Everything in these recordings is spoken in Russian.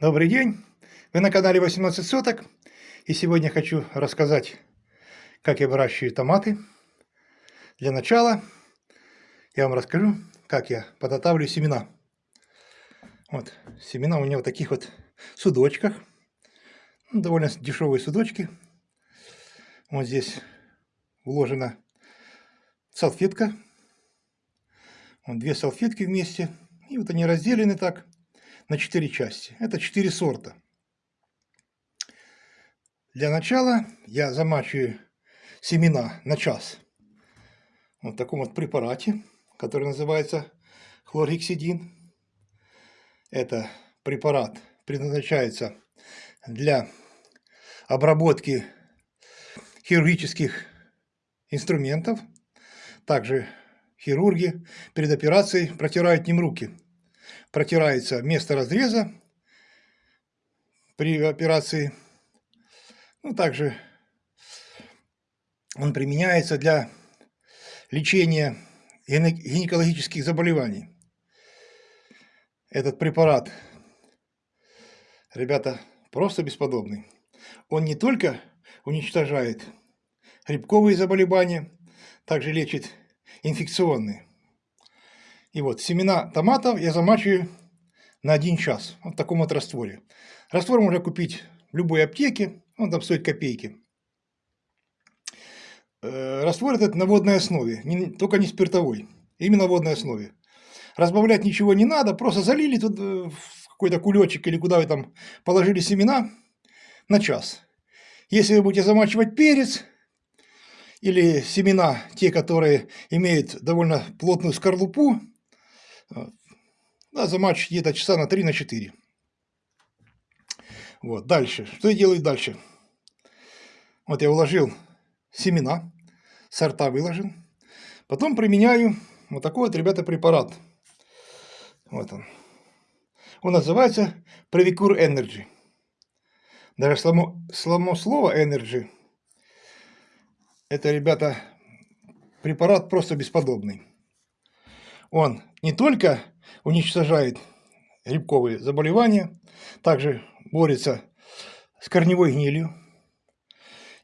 Добрый день! Вы на канале 18 соток. И сегодня хочу рассказать, как я выращиваю томаты. Для начала я вам расскажу, как я подготавливаю семена. Вот, семена у меня в таких вот судочках. Ну, довольно дешевые судочки. Вот здесь вложена салфетка. Вот две салфетки вместе. И вот они разделены так на 4 части. Это 4 сорта. Для начала я замачиваю семена на час. Вот в таком вот препарате, который называется хлоргексидин. Это препарат предназначается для обработки хирургических инструментов. Также хирурги перед операцией протирают ним руки протирается место разреза при операции. Ну, также он применяется для лечения гинекологических заболеваний. Этот препарат, ребята, просто бесподобный. Он не только уничтожает грибковые заболевания, также лечит инфекционные. И вот семена томатов я замачиваю на 1 час вот в таком вот растворе. Раствор можно купить в любой аптеке, он там стоит копейки. Э, раствор этот на водной основе, не, только не спиртовой, именно на водной основе. Разбавлять ничего не надо, просто залили тут э, в какой-то кулечек или куда вы там положили семена на час. Если вы будете замачивать перец или семена, те, которые имеют довольно плотную скорлупу, да, за матч где-то часа на 3 на 4. Вот, дальше. Что я делаю дальше? Вот я уложил семена, сорта выложил. Потом применяю вот такой вот, ребята, препарат. Вот он. Он называется Previcure Energy. Даже само, само слово Energy, это, ребята, препарат просто бесподобный. Он не только уничтожает грибковые заболевания, также борется с корневой гнилью.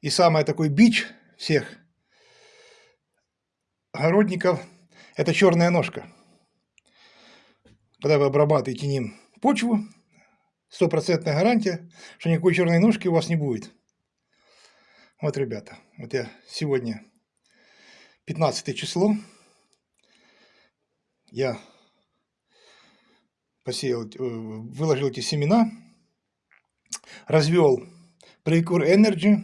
И самый такой бич всех огородников – это черная ножка. Когда вы обрабатываете ним почву, стопроцентная гарантия, что никакой черной ножки у вас не будет. Вот, ребята, вот я сегодня 15 число я посеял, э, выложил эти семена, развел Precure Energy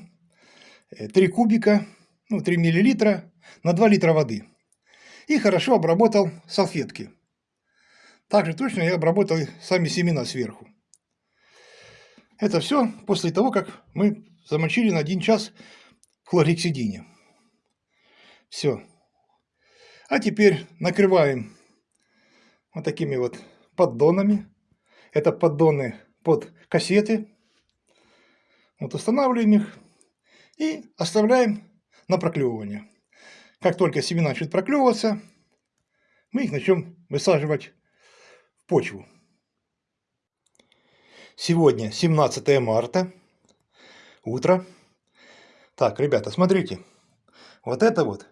3 э, кубика, ну 3 миллилитра на 2 литра воды. И хорошо обработал салфетки. Также точно я обработал сами семена сверху. Это все после того, как мы замочили на 1 час в хлоргексидине. Все. А теперь накрываем вот такими вот поддонами. Это поддоны под кассеты. Вот устанавливаем их и оставляем на проклевывание. Как только семена начнут проклевываться, мы их начнем высаживать в почву. Сегодня 17 марта, утро. Так, ребята, смотрите. Вот это вот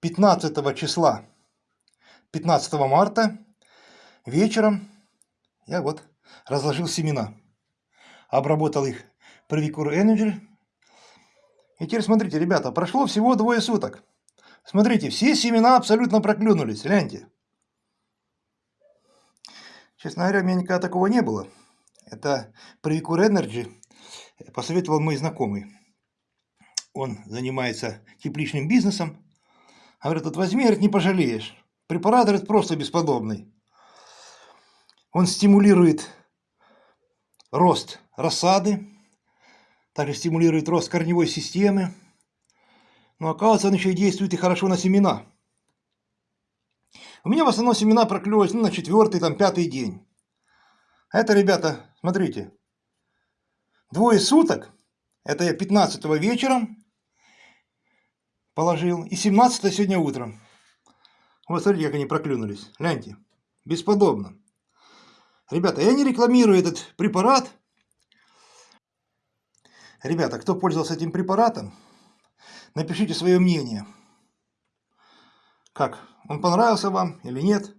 15 числа, 15 марта Вечером я вот разложил семена, обработал их Previcure Energy. И теперь смотрите, ребята, прошло всего двое суток. Смотрите, все семена абсолютно проклюнулись, гляньте. Честно говоря, у меня никогда такого не было. Это Previcure Energy посоветовал мой знакомый. Он занимается тепличным бизнесом. Говорит, вот возьми, говорит, не пожалеешь. Препарат, говорит, просто бесподобный. Он стимулирует рост рассады, также стимулирует рост корневой системы. Но оказывается, он еще и действует и хорошо на семена. У меня в основном семена проклевывались ну, на четвертый, там, пятый день. Это, ребята, смотрите, двое суток, это я 15 вечером положил, и 17 сегодня утром. Вот смотрите, как они проклюнулись. Гляньте, бесподобно. Ребята, я не рекламирую этот препарат, Ребята, кто пользовался этим препаратом, напишите свое мнение. Как, он понравился вам или нет?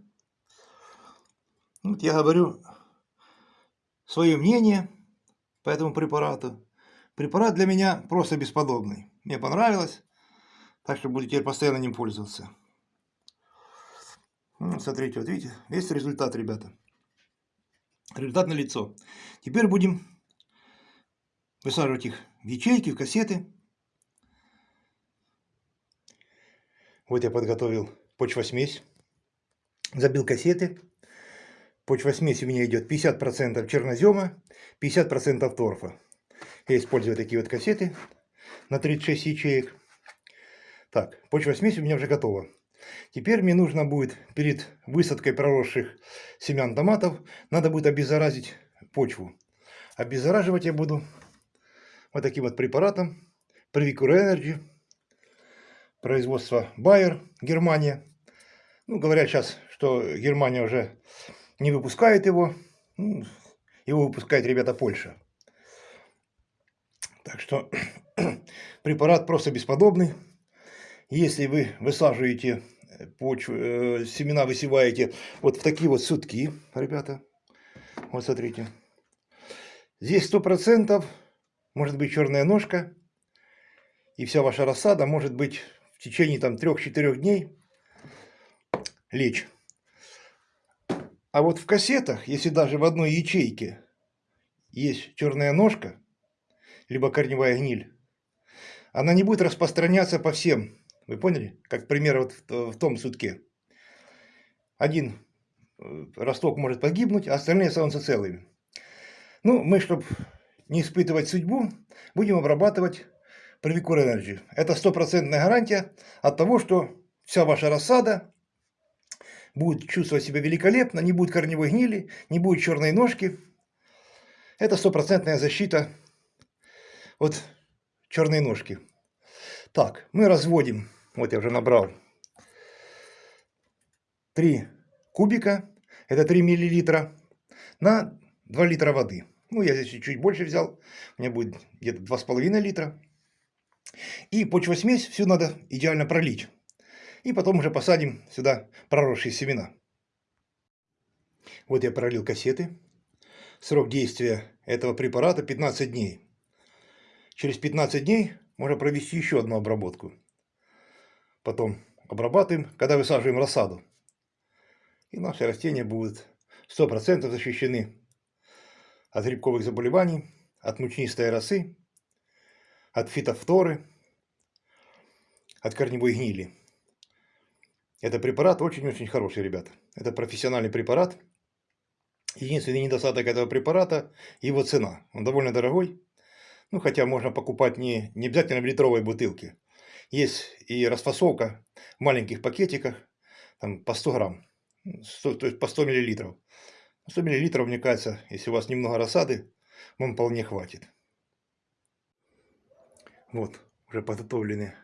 Вот я говорю свое мнение по этому препарату. Препарат для меня просто бесподобный. Мне понравилось, так что буду теперь постоянно ним пользоваться. Ну, смотрите, вот видите, весь результат, ребята. Результат на лицо. Теперь будем высаживать их в ячейки, в кассеты. Вот я подготовил почвосмесь, забил кассеты. Почвосмесь у меня идет 50% чернозема, 50% торфа. Я использую такие вот кассеты на 36 ячеек. Так, почвосмесь у меня уже готова. Теперь мне нужно будет перед высадкой проросших семян томатов, надо будет обеззаразить почву. Обеззараживать я буду вот таким вот препаратом. Previcure Energy. Производство Bayer, Германия. Ну, говорят сейчас, что Германия уже не выпускает его. Ну, его выпускает, ребята, Польша. Так что препарат просто бесподобный. Если вы высаживаете почву, э, семена высеваете вот в такие вот сутки, ребята. Вот смотрите. Здесь сто процентов может быть черная ножка. И вся ваша рассада может быть в течение там 3-4 дней лечь. А вот в кассетах, если даже в одной ячейке есть черная ножка, либо корневая гниль, она не будет распространяться по всем вы поняли? Как пример вот в, в том сутке. Один э, росток может погибнуть, а остальные останутся целыми. Ну, мы, чтобы не испытывать судьбу, будем обрабатывать Previcure Energy. Это стопроцентная гарантия от того, что вся ваша рассада будет чувствовать себя великолепно, не будет корневой гнили, не будет черной ножки. Это стопроцентная защита от черной ножки. Так, мы разводим вот я уже набрал 3 кубика, это 3 миллилитра, на 2 литра воды. Ну, я здесь чуть больше взял, у меня будет где-то 2,5 литра. И почвосмесь всю надо идеально пролить. И потом уже посадим сюда проросшие семена. Вот я пролил кассеты. Срок действия этого препарата 15 дней. Через 15 дней можно провести еще одну обработку потом обрабатываем, когда высаживаем рассаду. И наши растения будут 100% защищены от грибковых заболеваний, от мучнистой росы, от фитофторы, от корневой гнили. Это препарат очень-очень хороший, ребята. Это профессиональный препарат. Единственный недостаток этого препарата – его цена. Он довольно дорогой. Ну, хотя можно покупать не, не обязательно в литровой бутылке. Есть и расфасовка в маленьких пакетиках, там по 100 грамм, 100, то есть по 100 миллилитров. 100 миллилитров, мне кажется, если у вас немного рассады, вам вполне хватит. Вот, уже подготовлены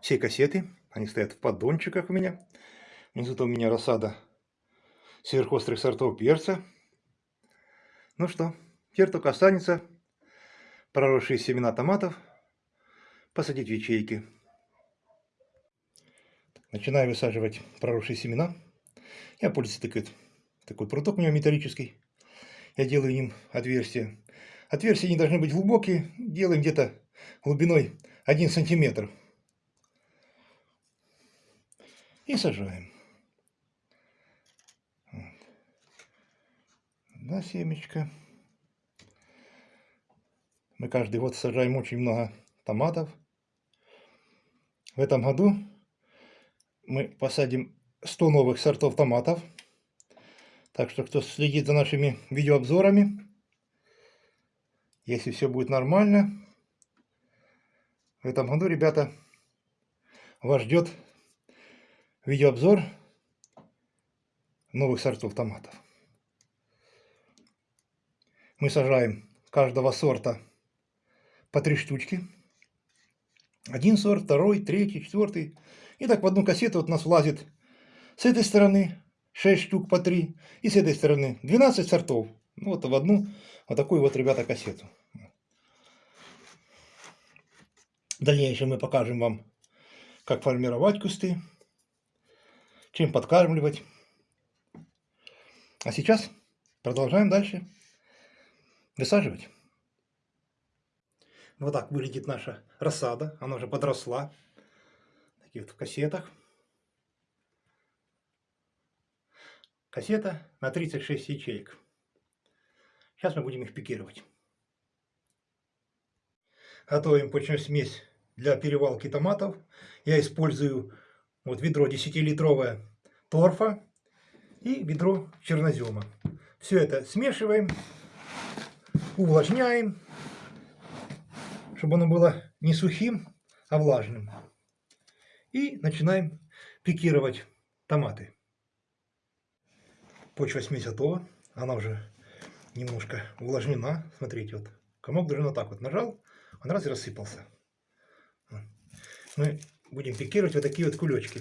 все кассеты. Они стоят в поддончиках у меня. Внизу у меня рассада сверхострых сортов перца. Ну что, теперь только останется проросшие семена томатов посадить в ячейки. Начинаю высаживать проросшие семена. Я пользуюсь такой, такой пруток у меня металлический. Я делаю им отверстия. Отверстия не должны быть глубокие. Делаем где-то глубиной 1 сантиметр. И сажаем. Да, семечко. Мы каждый год сажаем очень много томатов. В этом году мы посадим 100 новых сортов томатов. Так что, кто следит за нашими видеообзорами, если все будет нормально, в этом году, ребята, вас ждет видеообзор новых сортов томатов. Мы сажаем каждого сорта по три штучки. Один сорт, второй, третий, четвертый. И так в одну кассету вот у нас влазит с этой стороны 6 штук по 3, и с этой стороны 12 сортов. Ну, вот в одну вот такую вот, ребята, кассету. В дальнейшем мы покажем вам, как формировать кусты, чем подкармливать. А сейчас продолжаем дальше высаживать. Вот так выглядит наша рассада. Она уже подросла. В кассетах. Кассета на 36 ячеек. Сейчас мы будем их пикировать. Готовим почную смесь для перевалки томатов. Я использую вот ведро 10-литровое торфа и ведро чернозема. Все это смешиваем, увлажняем, чтобы оно было не сухим, а влажным. И начинаем пикировать томаты. Почва смесь готова. Она уже немножко увлажнена. Смотрите, вот комок даже вот так вот нажал, он раз и рассыпался. Мы будем пикировать вот такие вот кулечки.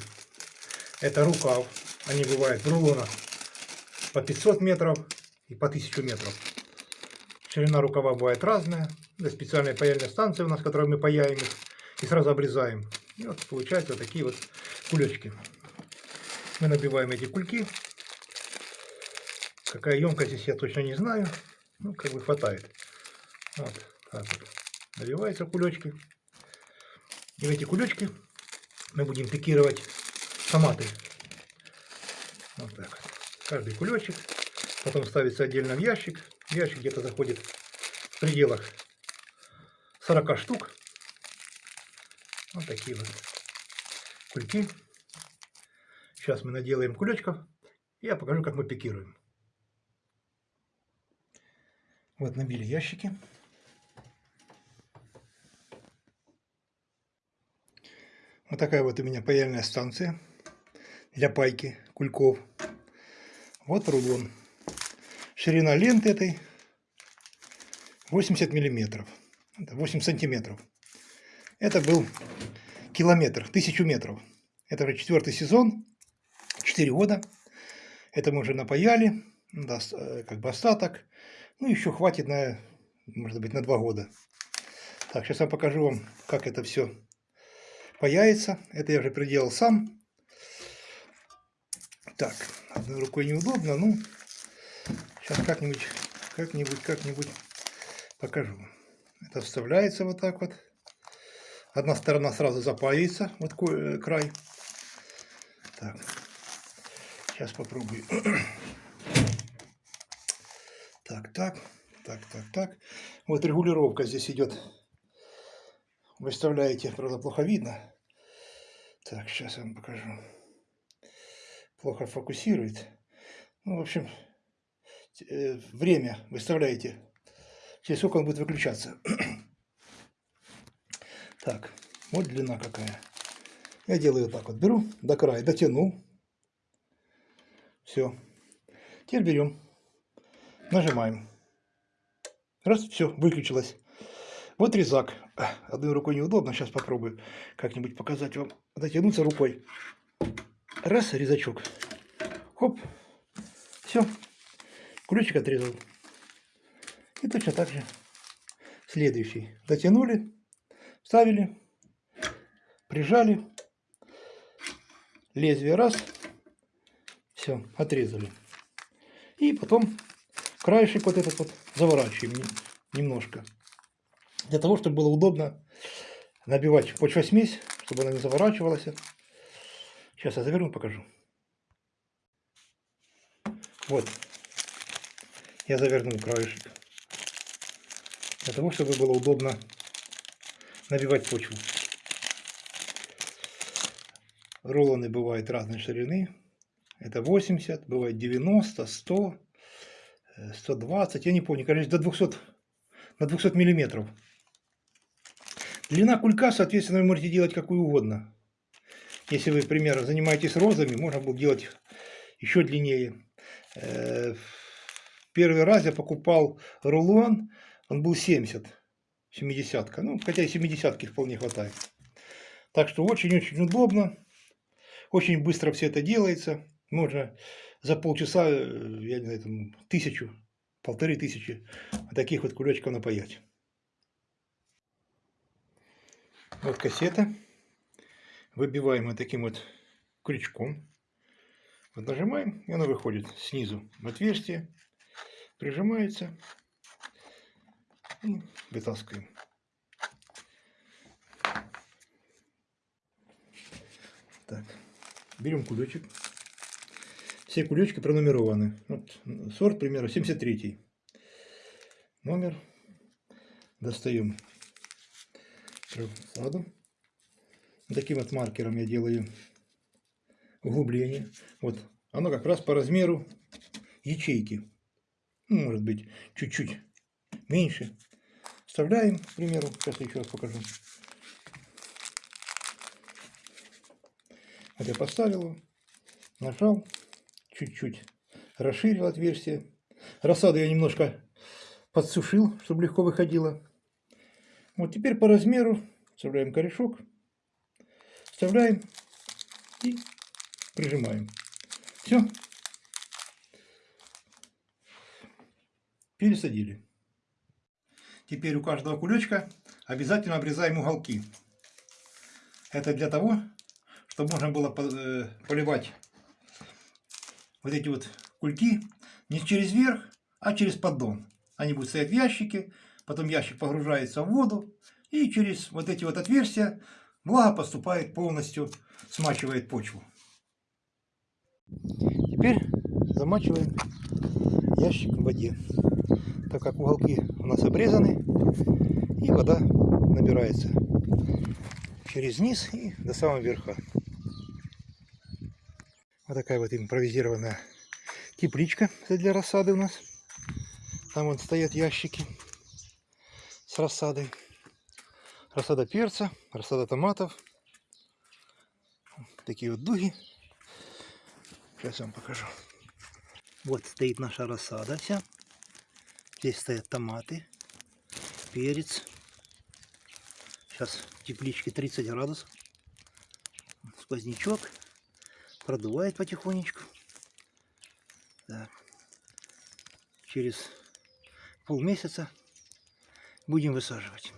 Это рукав. Они бывают в рулонах по 500 метров и по 1000 метров. Ширина рукава бывает разная. Это специальная паяльная станция у нас, которой мы паяем их и сразу обрезаем. И вот получаются вот такие вот кулечки. Мы набиваем эти кульки Какая емкость здесь я точно не знаю. Ну, как бы хватает. Вот так вот. Наливаются кулечки. И в эти кулечки мы будем пикировать томаты. Вот так. Каждый кулечек. Потом ставится отдельно в ящик. Ящик где-то заходит в пределах 40 штук. Вот такие вот кульки. Сейчас мы наделаем кулечков. И я покажу, как мы пикируем. Вот набили ящики. Вот такая вот у меня паяльная станция для пайки кульков. Вот рулон. Ширина ленты этой 80 миллиметров. 8 сантиметров. Это был километр, тысячу метров. Это уже четвертый сезон, 4 года. Это мы уже напаяли, да, э, как бы остаток. Ну, еще хватит на, может быть, на два года. Так, сейчас я покажу вам, как это все паяется. Это я уже приделал сам. Так, одной рукой неудобно, ну, сейчас как-нибудь, как-нибудь, как-нибудь покажу. Это вставляется вот так вот. Одна сторона сразу запаивается, вот э, край. Так, сейчас попробую. Так, так, так, так, так. Вот регулировка здесь идет. Выставляете, правда, плохо видно. Так, сейчас я вам покажу. Плохо фокусирует. Ну, в общем, э, время выставляете. Через сколько он будет выключаться. Так, вот длина какая. Я делаю так вот. Беру до края, дотяну. Все. Теперь берем Нажимаем. Раз, все, выключилось. Вот резак. Одной рукой неудобно, сейчас попробую как-нибудь показать вам. Дотянуться рукой. Раз, резачок. Хоп. Все. Ключик отрезал. И точно так же следующий. Дотянули, вставили, прижали. Лезвие раз. Все, отрезали. И потом краешек вот этот вот заворачиваем немножко. Для того, чтобы было удобно набивать почвосмесь, чтобы она не заворачивалась. Сейчас я заверну, покажу. Вот. Я завернул краешек. Для того, чтобы было удобно набивать почву. Рулоны бывают разной ширины. Это 80, бывает 90, 100. 120, я не помню, короче, до 200, на 200 миллиметров. Длина кулька, соответственно, вы можете делать какую угодно. Если вы, например, занимаетесь розами, можно было делать еще длиннее. Э, первый раз я покупал рулон, он был 70, 70 -ка. Ну, хотя и 70 вполне хватает. Так что очень-очень удобно, очень быстро все это делается. Можно за полчаса, э, я не знаю, там, тысячу, полторы тысячи таких вот кулечков напаять. Вот кассета. Выбиваем вот таким вот крючком. Вот нажимаем, и она выходит снизу в отверстие, прижимается и вытаскиваем. Так, берем кулечек. Все кулечки пронумерованы. Вот сорт, к примеру, 73 номер. Достаем саду. Таким вот маркером я делаю углубление. Вот оно как раз по размеру ячейки. Ну, может быть, чуть-чуть меньше. Вставляем, к примеру, сейчас еще раз покажу. Вот я поставил его, нажал, чуть-чуть расширил отверстие. Рассаду я немножко подсушил, чтобы легко выходило. Вот теперь по размеру вставляем корешок, вставляем и прижимаем. Все. Пересадили. Теперь у каждого кулечка обязательно обрезаем уголки. Это для того, чтобы можно было э, поливать вот эти вот кульки не через верх, а через поддон. Они будут стоять в ящике, потом ящик погружается в воду, и через вот эти вот отверстия влага поступает полностью, смачивает почву. Теперь замачиваем ящик в воде, так как уголки у нас обрезаны, и вода набирается через низ и до самого верха. Вот такая вот импровизированная тепличка для рассады у нас. Там вот стоят ящики с рассадой. Рассада перца, рассада томатов. Такие вот дуги. Сейчас я вам покажу. Вот стоит наша рассада вся. Здесь стоят томаты, перец. Сейчас в тепличке 30 градусов. Сквознячок. Продувает потихонечку. Так. Через полмесяца будем высаживать.